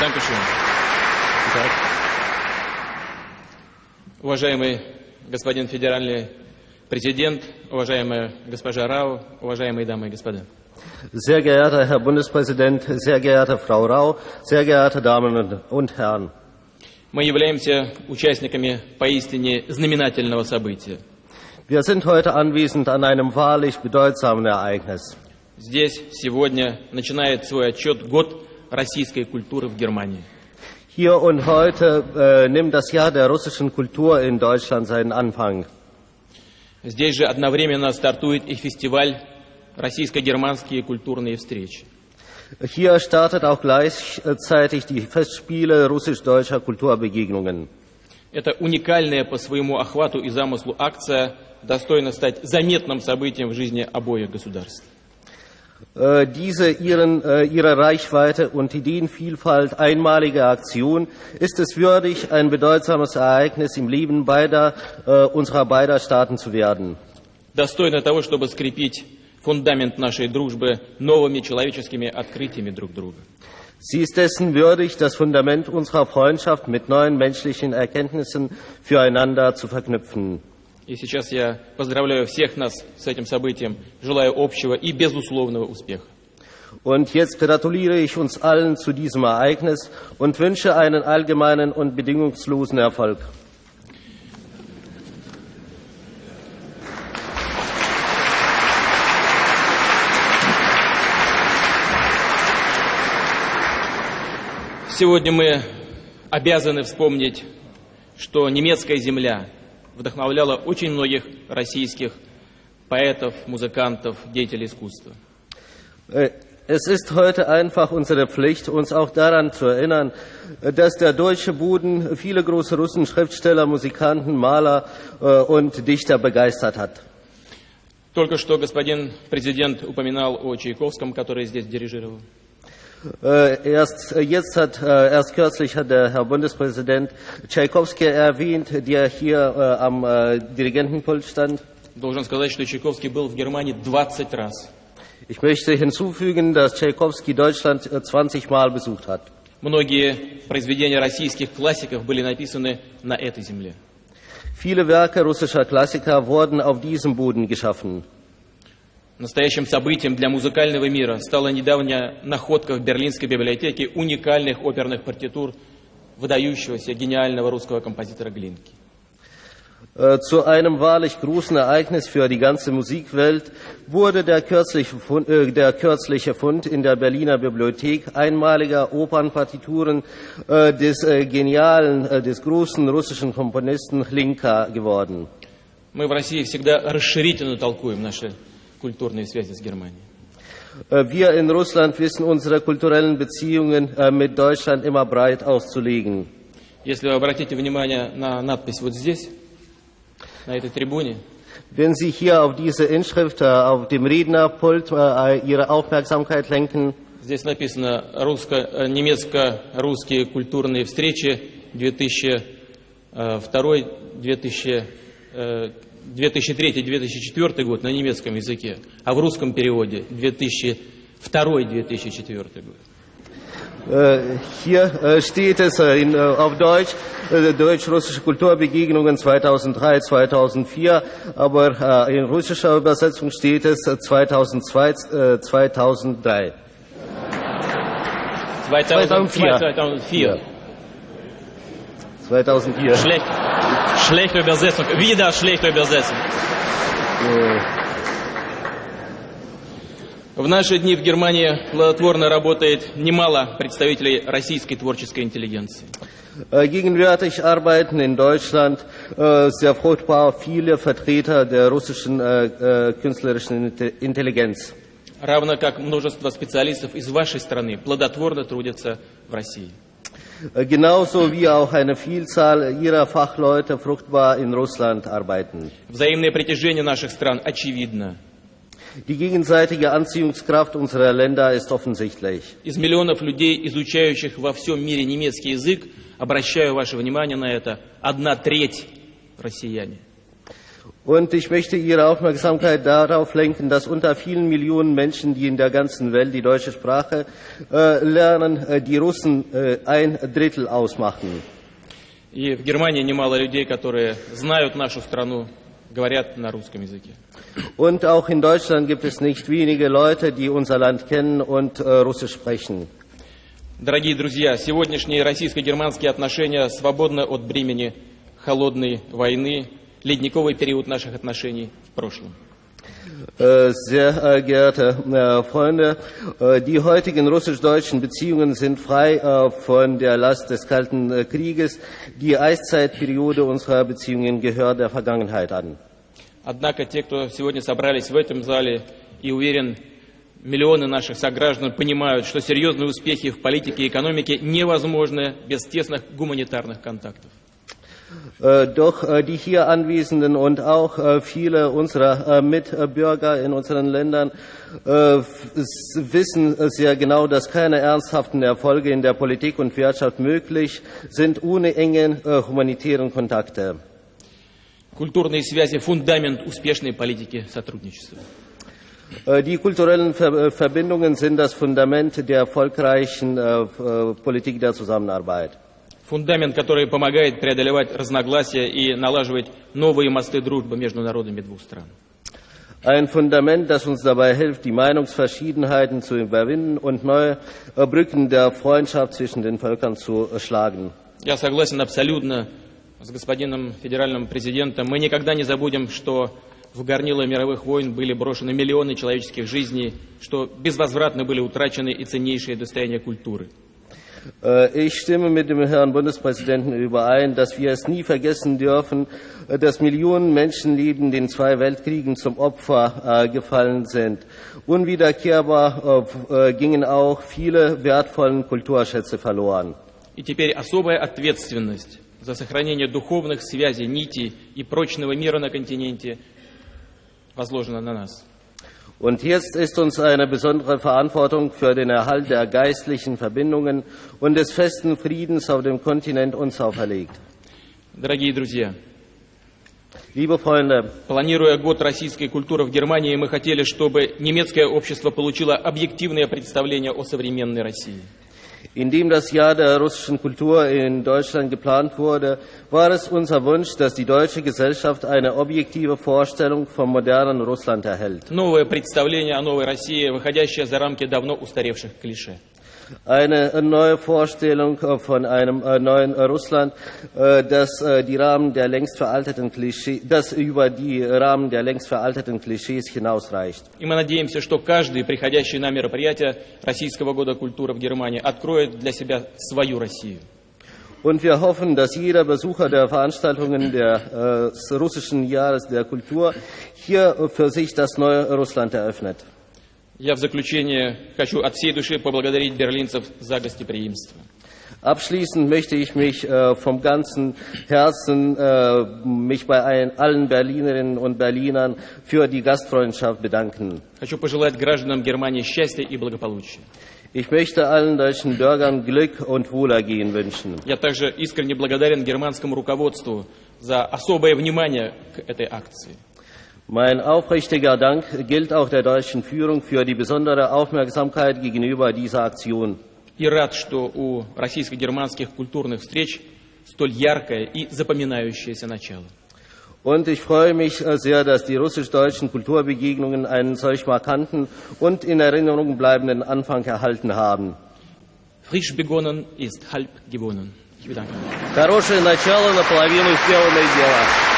Dankeschön. Уважаемый господин федеральный президент, уважаемая госпожа Рау, уважаемые дамы и господа. Sehr geehrter Herr Bundespräsident, sehr geehrte Frau Rau, sehr geehrte Damen und Herren. Мы являемся участниками поистине знаменательного события. Wir sind heute anwesend an einem wahrlich bedeutsamen Ereignis. Здесь сегодня начинает свой отчет год российской культуры в Германии. Hier und heute äh, nimmt das Jahr der russischen Kultur in Deutschland seinen Anfang. Здесь же одновременно стартует и фестиваль «Российско-германские культурные встречи». Hier startet auch gleichzeitig die Festspiele russisch-deutscher Kulturbegegnungen. Это уникальная по своему охвату и замыслу акция достойна стать заметным событием в жизни обоих государств. Äh, diese ihren, äh, ihre Reichweite und Ideenvielfalt einmalige Aktion ist es würdig, ein bedeutsames Ereignis im Leben beider, äh, unserer beider Staaten zu werden. Достойно того, чтобы скрепить фундамент нашей дружбы новыми человеческими открытиями друг друга. Sie ist dessen würdig, das Fundament unserer Freundschaft mit neuen menschlichen Erkenntnissen füreinander zu verknüpfen. И сейчас я поздравляю всех нас с этим событием, желаю общего и безусловного успеха. Und jetzt gratuliere ich uns allen zu diesem Ereignis und wünsche einen allgemeinen und bedingungslosen Erfolg. Сегодня мы обязаны вспомнить, что немецкая земля вдохновляла очень многих российских поэтов, музыкантов, деятелей искусства. Äh, Es ist heute einfach unsere Pflicht, uns auch daran zu erinnern, dass der deutsche Boden viele große Russen, Schriftsteller, Musikanten, Maler äh, und Dichter begeistert hat. Только что господин президент упоминал о Чайковском, который здесь дирижировал. Äh, Erst jetzt hat, äh, erst kürzlich hat der Herr Bundespräsident Tschaikowski erwähnt, der hier äh, am äh, Dirigentenpult stand. Должен сказать, что Чайковский был в Германии 20 раз. Ich möchte hinzufügen, dass Tschaikowski Deutschland äh, 20 Mal besucht hat. Многие произведения российских классиков были написаны на этой земле. Viele Werke russischer Klassiker wurden auf diesem Boden geschaffen. Настоящим событием для музыкального мира стала недавняя находка в Берлинской библиотеке уникальных оперных партитур выдающегося гениального русского композитора Глинки. Äh, Zu einem wahrlich großen Ereignis für die ganze Musikwelt wurde der kürzliche, Fund, äh, der kürzliche Fund in der Berliner Bibliothek einmaliger Opernpartituren äh, des äh, genialen, äh, des großen russischen Komponisten Hlinka geworden. Мы в России всегда расширительно толкуем наши культурные связи с Германией. Äh, Wir in Russland wissen unsere kulturellen Beziehungen äh, mit Deutschland immer breit auszulegen. Если вы обратите внимание на надпись вот здесь, на этой трибуне, Wenn Sie hier auf diese Inschrift äh, auf dem Rednerpult äh, Ihre Aufmerksamkeit lenken, здесь написано э, немецко-русские культурные встречи 2002 2003-2004 год на немецком языке, а в русском переводе 2002-2004 год. Äh, Hier äh, steht es äh, in, äh, auf Deutsch, äh, Deutsch-Russische Kulturbegegnungen 2003, 2004, aber äh, in russischer Übersetzung steht es äh, 2002, äh, 2003. 2004. 2004. 2004. Schlecht, schlechte Übersetzung. Wieder schlechte Übersetzung. В наши дни в Германии плодотворно работает немало представителей российской творческой интеллигенции. Äh, Gegenwärtig arbeiten in Deutschland äh, sehr fruchtbar viele Vertreter der russischen äh, äh, künstlerischen Inte- Intelligenz. равно как множество специалистов из вашей страны плодотворно трудятся в России. Äh, Genauso wie auch eine Vielzahl ihrer Fachleute fruchtbar in Russland arbeiten. Взаимное притяжение наших стран очевидно. Die gegenseitige Anziehungskraft unserer Länder ist offensichtlich. Из миллионов людей, изучающих во всем мире немецкий язык, обращаю ваше внимание на это, одна треть россияне. Und ich möchte Ihre Aufmerksamkeit darauf lenken, dass unter vielen Millionen Menschen, die in der ganzen Welt die deutsche Sprache äh, lernen, äh, die Russen äh, ein Drittel ausmachen. И в Германии немало людей, которые знают нашу страну, говорят на русском языке. Und auch in Deutschland gibt es nicht wenige Leute, die unser Land kennen und äh, Russisch sprechen. Дорогие друзья, сегодняшние российско-германские отношения свободны от бремени холодной войны, ледниковый период наших отношений в прошлом. Äh, Sehr äh, geehrte äh, Freunde, äh, die heutigen russisch-deutschen Beziehungen sind frei äh, von der Last des Kalten äh, Krieges. Die Eiszeitperiode unserer Beziehungen gehört der Vergangenheit an. Однако те, кто сегодня собрались в этом зале, и уверен, миллионы наших сограждан понимают, что серьезные успехи в политике и экономике невозможны без тесных гуманитарных контактов. Äh, Doch äh, die hier Anwesenden und auch äh, viele unserer äh, Mitbürger in unseren Ländern äh, f- s- wissen äh, sehr genau, dass keine ernsthaften Erfolge in der Politik und Wirtschaft möglich sind ohne enge äh, humanitären Kontakte. Культурные связи – фундамент успешной политики сотрудничества. Äh, Die kulturellen Ver äh, Verbindungen sind das Fundament der erfolgreichen äh, f- äh, Politik der Zusammenarbeit. Фундамент, который помогает преодолевать разногласия и налаживать новые мосты дружбы между народами двух стран. Ein Fundament, das uns dabei hilft, die Meinungsverschiedenheiten zu überwinden und neue Brücken der Freundschaft zwischen den Völkern zu schlagen. Я согласен абсолютно с господином федеральным президентом. Мы никогда не забудем, что в горнило мировых войн были брошены миллионы человеческих жизней, что безвозвратно были утрачены и ценнейшие достояния культуры. Äh, Ich stimme mit dem Herrn Bundespräsidenten überein, dass wir es nie vergessen dürfen, äh, dass Millionen Menschenleben den zwei Weltkriegen zum Opfer äh, gefallen sind. Unwiederkehrbar äh, äh, gingen auch viele wertvolle Kulturschätze verloren. И теперь особая ответственность за сохранение духовных связей, нитей и прочного мира на континенте возложена на нас. Und jetzt ist uns eine besondere Verantwortung für den Erhalt der geistlichen Verbindungen und des festen Friedens auf dem Kontinent uns auferlegt. Дорогие друзья, Liebe Freunde, планируя год российской культуры в Германии, мы хотели, чтобы немецкое общество получило объективное представление о современной России. indem das Jahr der russischen Kultur in Deutschland geplant wurde, war es unser Wunsch, dass die deutsche Gesellschaft eine objektive Vorstellung vom modernen Russland erhält. Новое представление о новой России, выходящее за рамки давно устаревших клише. Eine neue Vorstellung äh, von einem äh, neuen äh, Russland, äh, das äh, die Rahmen der längst veralteten Klischee, das über die Rahmen der längst veralteten Klischees hinausreicht. И мы надеемся, что каждый приходящий на мероприятие Российского года культуры в Германии откроет для себя свою Россию. Und wir hoffen, dass jeder Besucher der Veranstaltungen der, äh, des russischen Jahres der Kultur hier äh, für sich das neue Russland eröffnet. Я в заключение хочу от всей души поблагодарить берлинцев за гостеприимство. Abschließend möchte ich mich äh, vom ganzen Herzen äh, mich bei ein, allen Berlinerinnen und Berlinern für die Gastfreundschaft bedanken. Хочу пожелать гражданам Германии счастья и благополучия. Ich möchte allen deutschen Bürgern Glück und Wohlergehen wünschen. Я также искренне благодарен германскому руководству за особое внимание к этой акции. Mein aufrichtiger Dank gilt auch der deutschen Führung für die besondere Aufmerksamkeit gegenüber dieser Aktion. И рад, что у российско-германских культурных встреч столь яркое и запоминающееся начало. Und ich freue mich äh, sehr, dass die russisch-deutschen Kulturbegegnungen einen solch markanten und in Erinnerung bleibenden Anfang erhalten haben. Frisch begonnen ist halb gewonnen. Ich bedanke mich. Хорошее начало, наполовину сделанное дело.